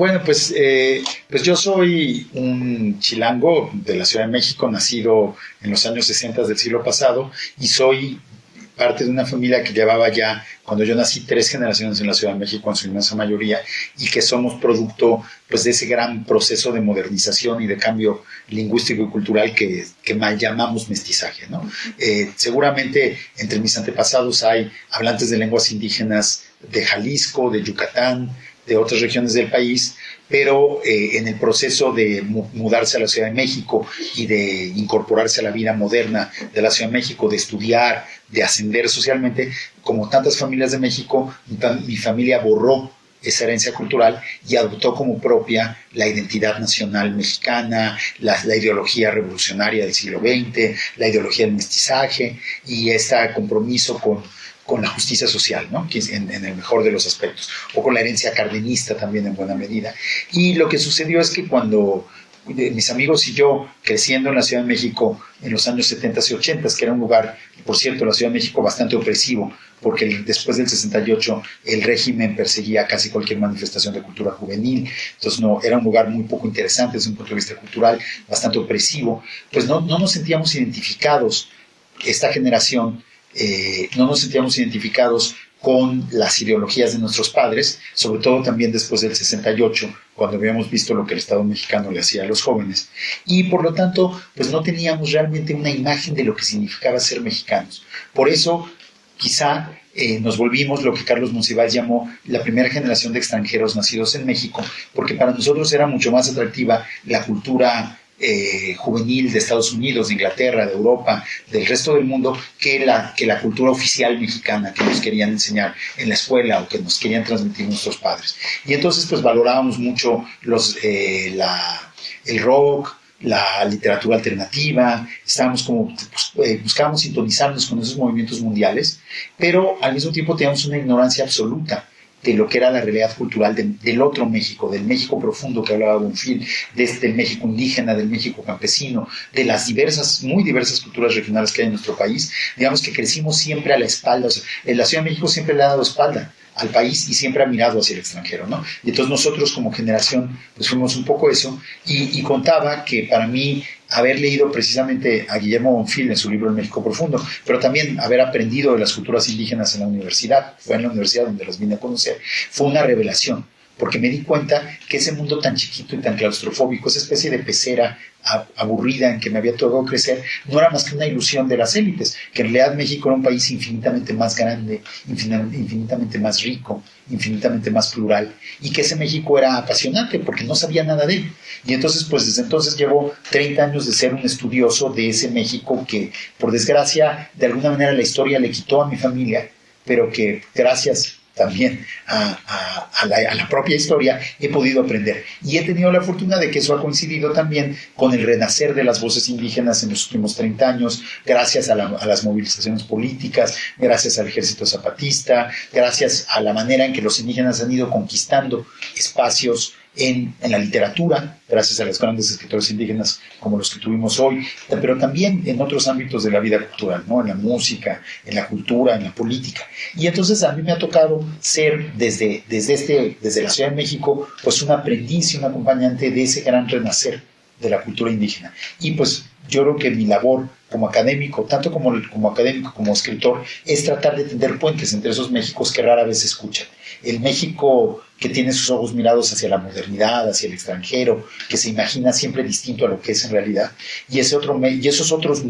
Bueno, pues, eh, pues yo soy un chilango de la Ciudad de México, nacido en los años 60 del siglo pasado, y soy parte de una familia que llevaba ya, cuando yo nací, tres generaciones en la Ciudad de México, en su inmensa mayoría, y que somos producto pues, de ese gran proceso de modernización y de cambio lingüístico y cultural que, que mal llamamos mestizaje. ¿no? Eh, seguramente entre mis antepasados hay hablantes de lenguas indígenas de Jalisco, de Yucatán, de otras regiones del país, pero eh, en el proceso de mudarse a la Ciudad de México y de incorporarse a la vida moderna de la Ciudad de México, de estudiar, de ascender socialmente, como tantas familias de México, mi familia borró esa herencia cultural y adoptó como propia la identidad nacional mexicana, la, la, ideología revolucionaria del siglo XX, la ideología del mestizaje y este compromiso con con la justicia social, ¿no? en, el mejor de los aspectos, o con la herencia cardenista también en buena medida. Y lo que sucedió es que cuando eh, mis amigos y yo, creciendo en la Ciudad de México en los años 70 y 80, que era un lugar, por cierto, la Ciudad de México bastante opresivo, porque después del 68 el régimen perseguía casi cualquier manifestación de cultura juvenil, entonces no, era un lugar muy poco interesante desde un punto de vista cultural, bastante opresivo, pues no, no nos sentíamos identificados, esta generación, eh, no nos sentíamos identificados con las ideologías de nuestros padres, sobre todo también después del 68, cuando habíamos visto lo que el Estado mexicano le hacía a los jóvenes. Y por lo tanto, pues no teníamos realmente una imagen de lo que significaba ser mexicanos. Por eso, quizá eh, nos volvimos lo que Carlos Monsiváis llamó la primera generación de extranjeros nacidos en México, porque para nosotros era mucho más atractiva la cultura eh, juvenil de Estados Unidos, de Inglaterra, de Europa, del resto del mundo, que la, que la cultura oficial mexicana que nos querían enseñar en la escuela o que nos querían transmitir nuestros padres. Y entonces pues valorábamos mucho los, eh, la, el rock, la literatura alternativa, estábamos como, pues, eh, buscábamos sintonizarnos con esos movimientos mundiales, pero al mismo tiempo teníamos una ignorancia absoluta de lo que era la realidad cultural del otro México, del México profundo que hablaba Bonfil, de este México indígena, del México campesino, de las diversas, muy diversas culturas regionales que hay en nuestro país. Digamos que crecimos siempre a la espalda, en la Ciudad de México siempre le ha dado espalda al país y siempre ha mirado hacia el extranjero, ¿no? Y entonces nosotros como generación pues fuimos un poco eso y contaba que para mí haber leído precisamente a Guillermo Bonfil en su libro El México Profundo, pero también haber aprendido de las culturas indígenas en la universidad, fue en la universidad donde las vine a conocer, fue una revelación porque me di cuenta que ese mundo tan chiquito y tan claustrofóbico, esa especie de pecera aburrida en que me había tocado crecer, no era más que una ilusión de las élites, que en realidad México era un país infinitamente más grande, infinitamente más rico, infinitamente más plural, y que ese México era apasionante porque no sabía nada de él. Y entonces, pues desde entonces llevo 30 años de ser un estudioso de ese México que, por desgracia, de alguna manera la historia le quitó a mi familia, pero que gracias también a, la, propia historia, he podido aprender. Y he tenido la fortuna de que eso ha coincidido también con el renacer de las voces indígenas en los últimos 30 años, gracias a, las movilizaciones políticas, gracias al ejército zapatista, gracias a la manera en que los indígenas han ido conquistando espacios en, la literatura, gracias a los grandes escritores indígenas como los que tuvimos hoy, pero también en otros ámbitos de la vida cultural, ¿no? en la música, en la cultura, en la política. Y entonces a mí me ha tocado ser desde, desde, este, desde la Ciudad de México, pues un aprendiz y un acompañante de ese gran renacer de la cultura indígena. Y pues yo creo que mi labor como académico, tanto como, como académico como escritor, es tratar de tender puentes entre esos Méxicos que rara vez se escuchan. El México que tiene sus ojos mirados hacia la modernidad, hacia el extranjero, que se imagina siempre distinto a lo que es en realidad, y, ese otro, y esos otros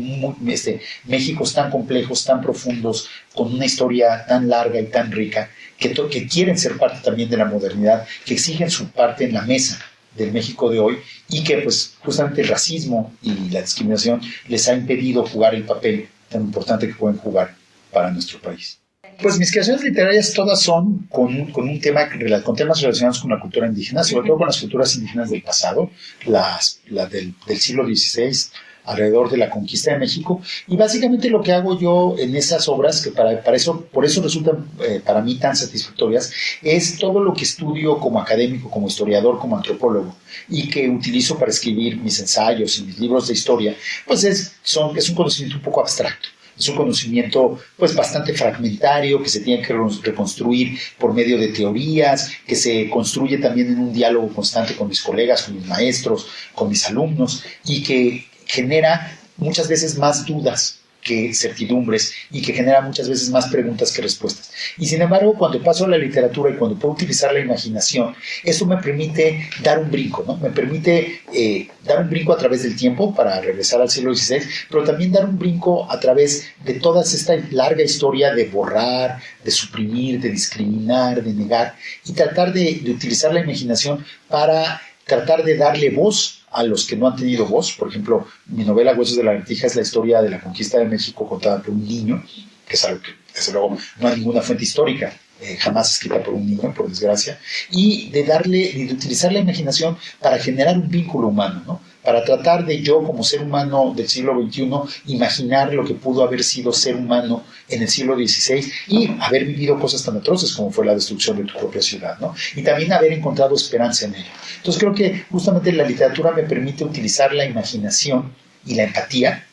este, Méxicos tan complejos, tan profundos, con una historia tan larga y tan rica, que, que quieren ser parte también de la modernidad, que exigen su parte en la mesa del México de hoy y que pues justamente el racismo y la discriminación les ha impedido jugar el papel tan importante que pueden jugar para nuestro país. Pues mis creaciones literarias todas son con, con, un tema, con temas relacionados con la cultura indígena, sobre todo con las culturas indígenas del pasado, las, las del, del siglo XVI, alrededor de la conquista de México. Y básicamente lo que hago yo en esas obras, que para, para eso, por eso resultan eh, para mí tan satisfactorias, es todo lo que estudio como académico, como historiador, como antropólogo, y que utilizo para escribir mis ensayos y mis libros de historia, pues es, son, es un conocimiento un poco abstracto es un conocimiento pues bastante fragmentario, que se tiene que reconstruir por medio de teorías, que se construye también en un diálogo constante con mis colegas, con mis maestros, con mis alumnos, y que genera muchas veces más dudas que certidumbres y que genera muchas veces más preguntas que respuestas. Y sin embargo, cuando paso a la literatura y cuando puedo utilizar la imaginación, eso me permite dar un brinco, ¿no? Me permite eh, dar un brinco a través del tiempo para regresar al siglo XVI, pero también dar un brinco a través de toda esta larga historia de borrar, de suprimir, de discriminar, de negar y tratar de, de utilizar la imaginación para tratar de darle voz a los que no han tenido voz. Por ejemplo, mi novela Huesos de la Vertija es la historia de la conquista de México contada por un niño, que es algo que, desde luego, no hay ninguna fuente histórica eh, jamás escrita por un niño, por desgracia, y de darle, de utilizar la imaginación para generar un vínculo humano, ¿no? Para tratar de yo como ser humano del siglo XXI imaginar lo que pudo haber sido ser humano en el siglo XVI y haber vivido cosas tan atroces como fue la destrucción de tu propia ciudad, ¿no? Y también haber encontrado esperanza en ello. Entonces creo que justamente la literatura me permite utilizar la imaginación y la empatía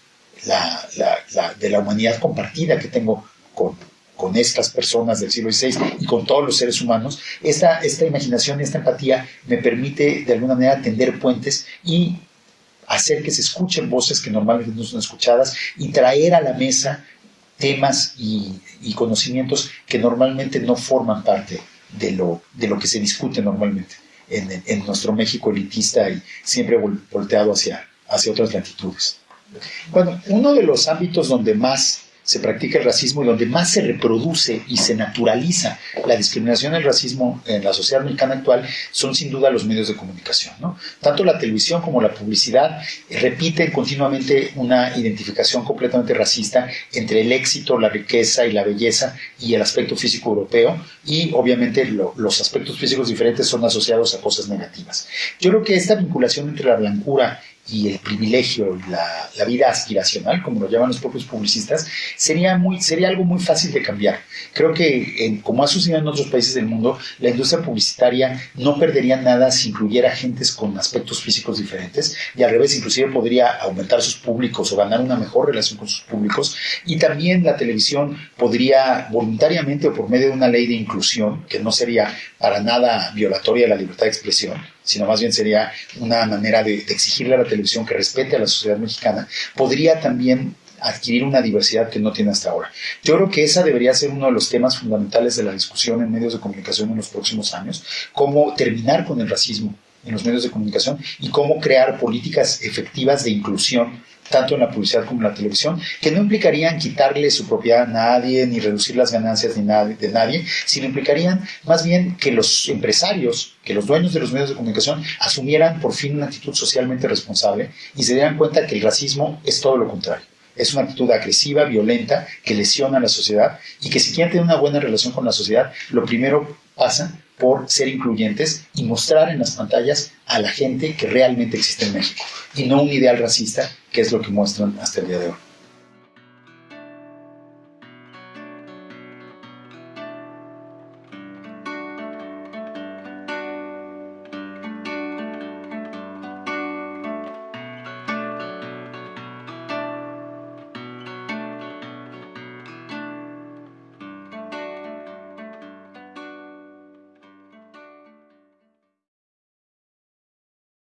de la humanidad compartida que tengo con, con estas personas del siglo XVI y con todos los seres humanos, esta, esta imaginación esta empatía me permite de alguna manera tender puentes y hacer que se escuchen voces que normalmente no son escuchadas y traer a la mesa temas y, conocimientos que normalmente no forman parte de lo, de lo que se discute normalmente en, nuestro México elitista y siempre volteado hacia, hacia otras latitudes. Bueno, uno de los ámbitos donde más se practica el racismo y donde más se reproduce y se naturaliza la discriminación y el racismo en la sociedad mexicana actual son sin duda los medios de comunicación. Tanto la televisión como la publicidad repiten continuamente una identificación completamente racista entre el éxito, la riqueza y la belleza y el aspecto físico europeo y obviamente los aspectos físicos diferentes son asociados a cosas negativas. Yo creo que esta vinculación entre la blancura y el privilegio, la, la, vida aspiracional, como lo llaman los propios publicistas, sería, muy, sería algo muy fácil de cambiar. Creo que, como ha sucedido en otros países del mundo, la industria publicitaria no perdería nada si incluyera agentes con aspectos físicos diferentes y al revés, inclusive podría aumentar sus públicos o ganar una mejor relación con sus públicos. Y también la televisión podría voluntariamente o por medio de una ley de inclusión, que no sería para nada violatoria de la libertad de expresión, sino más bien sería una manera de, exigirle a la televisión que respete a la sociedad mexicana, podría también adquirir una diversidad que no tiene hasta ahora. Yo creo que esa debería ser uno de los temas fundamentales de la discusión en medios de comunicación en los próximos años, cómo terminar con el racismo en los medios de comunicación y cómo crear políticas efectivas de inclusión tanto en la publicidad como en la televisión, que no implicarían quitarle su propiedad a nadie, ni reducir las ganancias de nadie, sino implicarían más bien que los empresarios, que los dueños de los medios de comunicación asumieran por fin una actitud socialmente responsable y se dieran cuenta que el racismo es todo lo contrario. Es una actitud agresiva, violenta, que lesiona a la sociedad y que si quieren tener una buena relación con la sociedad, lo primero pasa por ser incluyentes y mostrar en las pantallas a la gente que realmente existe en México y no un ideal racista que es lo que muestran hasta el día de hoy.